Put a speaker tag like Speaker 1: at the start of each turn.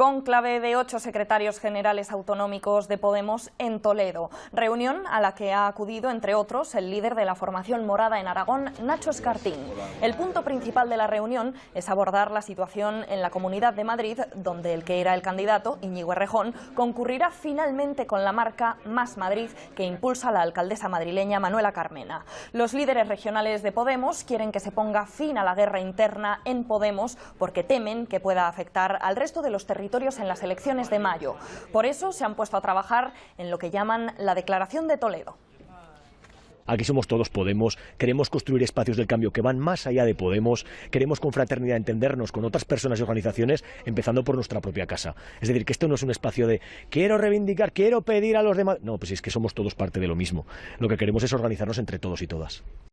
Speaker 1: con clave de ocho secretarios generales autonómicos de Podemos en Toledo. Reunión a la que ha acudido, entre otros, el líder de la formación morada en Aragón, Nacho Escartín. El punto principal de la reunión es abordar la situación en la Comunidad de Madrid, donde el que era el candidato, Íñigo Errejón, concurrirá finalmente con la marca Más Madrid que impulsa la alcaldesa madrileña Manuela Carmena. Los líderes regionales de Podemos quieren que se ponga fin a la guerra interna en Podemos porque temen que pueda afectar al resto de los en las elecciones de mayo. Por eso se han puesto a trabajar en lo que llaman la Declaración de Toledo.
Speaker 2: Aquí somos todos Podemos, queremos construir espacios del cambio que van más allá de Podemos, queremos con fraternidad entendernos con otras personas y organizaciones, empezando por nuestra propia casa. Es decir, que esto no es un espacio de quiero reivindicar, quiero pedir a los demás. No, pues es que somos todos parte de lo mismo. Lo que queremos es organizarnos entre todos y todas.